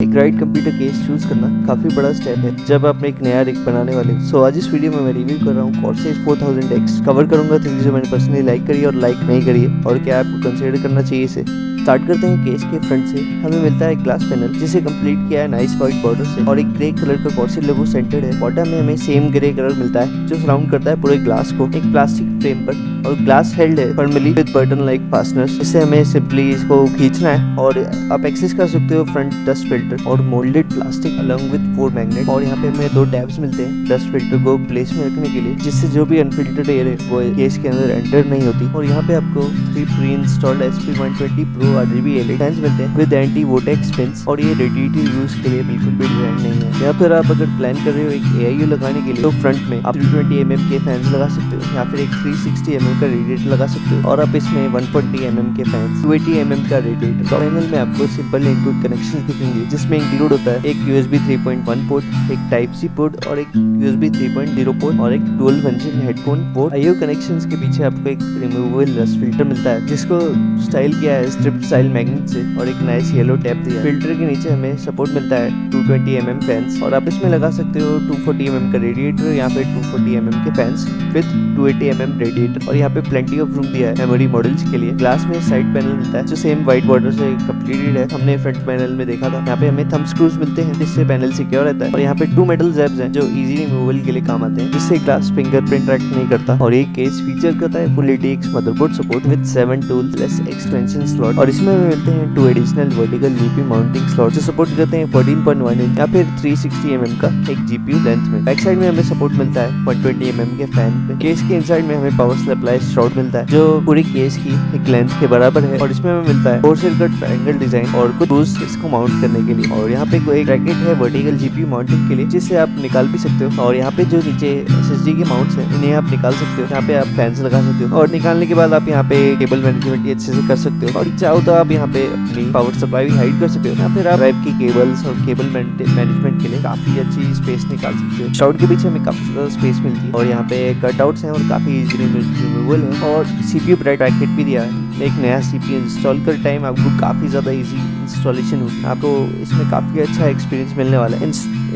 एक right computer case choose करना काफ़ी बड़ा स्टेप है, जब आप एक नया रिक बनाने वाले हो। सो आज इस वीडियो में मैं रिव्यू कर रहा हूँ कॉर्सेज 4000 एक्स कवर करूँगा थिंग्स जो मैंने पर्सनली लाइक करी और लाइक नहीं करी और क्या आपको कंसिडर करना चाहिए इसे? स्टार्ट करते हैं केस के फ्रंट से। हमें मिलता है ग्लास पैनल जिसे कंप्लीट किया है नाइस व्हाइट बॉर्डर से। और एक ग्रे कलर का कॉर्सी लोगो सेंटर्ड है। बॉटम में हमें सेम ग्रे कलर मिलता है, जो सराउंड करता है पूरे ग्लास को। एक प्लास्टिक फ्रेम पर, और ग्लास हेल्ड है formally with button like fastener इससे हमें सिंपली इसको खींचना है, और आप एक्सेस कर सकते हो फ्रंट डस्ट फ़िल्टर और moulded plastic along with four magnet और यहाँ पे हमें दो टैब्स मिलते हैं डस्ट फ़िल्टर को प्लेस में रखने के लिए, जिससे जो भी अनफिल्टर्ड एयर है, वो केस के अंदर एंटर नहीं होती। और यहाँ पे आपको three preinstalled S P one twenty pro R G B L मिलते हैं विद एंटी वोटेक्स पिंस और ये रेडिएटिव यूज़ के लिए बिल्कुल भी डिज़ाइन नहीं है। या फिर आप अगर प्लान कर रहे हो एक एआईयू लगाने के लिए तो फ्रंट में आप थ्री ट्वेंटी एम के फैंस लगा सकते हो, या फिर एक थ्री सिक्सटी एम का रेडिएटर लगा सकते हो, और आप इसमें वन ट्वेंटी एम के फैंस टू एटी एम का रेडिएटर तो पैनल में आपको सिंपल इनपुट कनेक्शन दिखेंगे, जिसमें इंक्लूड होता है एक यूएसबी 3.1 पोर्ट एक टाइप सी पोर्ट और एक यूएसबी 3.0 पोर्ट और एक dual function headphone port IO connections के पीछे आपको एक रिमूवेबल रस्ट फ़िल्टर मिलता है, जिसको स्टाइल किया है स्ट्रिप स्टाइल मैग्नेट से और एक नाइस येलो टैप दिया। फ़िल्टर के नीचे हमें सपोर्ट मिलता है 220 mm फैंस और आप इसमें लगा सकते हो 240 mm का रेडिएटर यहाँ पे 240 mm के फैंस विद 280 mm रेडिएटर और यहाँ पे प्लेंटी ऑफ़ रूम दिया है मेमोरी मॉडल्स के लिए। ग्लास में साइड पैनल मिलता है जो सेम व्हाइट बॉर्डर से कम्प्लीटेड है। हमने फ्रंट पैनल में देखा था। यहाँ पे हमें थम स्क्रूज मिलते हैं जिससे पैनल सिक्योर रहता है और यहाँ पे टू मेटल जैब्स हैं जो इजी रिमूवल के लिए काम आते हैं, जिससे ग्लास फिंगरप्रिंट ट्रैक नहीं करता। और एक केस फीचर करता है full ATX motherboard support with seven tool extension slot और इसमें हमें मिलते हैं two additional vertical GP mounting slot जो सपोर्ट करते हैं 14.1 इंच या फिर 360 mm का एक जीपीयू लेंथ में। बैक साइड में हमें सपोर्ट मिलता है 120 mm के फ़ैन पे। केस के इनसाइड में हमें पावर सप्लाई शॉर्ट मिलता है, जो पूरी केस की एक लेंथ के बराबर है और इसमें हमें मिलता है फोर सर्कट ट्रायंगल डिज़ाइन और कुछ टूल्स इसको माउंट करने के लिए। और यहाँ पे कोई ब्रैकेट है वर्टिकल जीपीयू माउंटिंग के लिए, जिससे आप निकाल भी सकते हो। और यहाँ पे जो नीचे एस एस डी के माउंट्स है इन्हें आप निकाल सकते हो। यहाँ पे आप फैंस लगा सकते हो। और निकालने के बाद आप यहाँ पे केबल मैनेजमेंट अच्छे से कर सकते हो। और चाहो तो आप यहाँ पे अपनी पावर सप्लाई भी हाइड कर सकते हो। या फिर आप की केबल्स और केबल मैनेजमेंट के लिए काफ़ी अच्छी स्पेस निकाल सकते हो। शाउट के पीछे हमें काफ़ी ज़्यादा स्पेस मिलती है। और यहाँ पे कटआउट्स हैं और काफ़ी इजीली रिमूवल है और सीपीयू ब्राइट पैकेट भी दिया है। एक नया सीपीयू इंस्टॉल कर टाइम आपको काफ़ी ज़्यादा इजी इंस्टॉलेशन होगी। आपको इसमें काफ़ी अच्छा एक्सपीरियंस मिलने वाला है।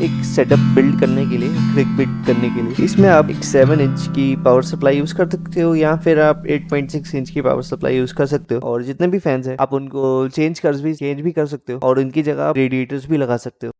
एक सेटअप बिल्ड करने के लिए क्लिक बिल्ड करने के लिए। इसमें आप एक सेवन इंच की पावर सप्लाई यूज़ कर सकते हो, या फिर आप 8.6 इंच की पावर सप्लाई यूज़ कर सकते हो। और जितने भी फैंस हैं, आप उनको चेंज कर भी चेंज भी कर सकते हो, और उनकी जगह आप रेडिएटर्स भी लगा सकते हो।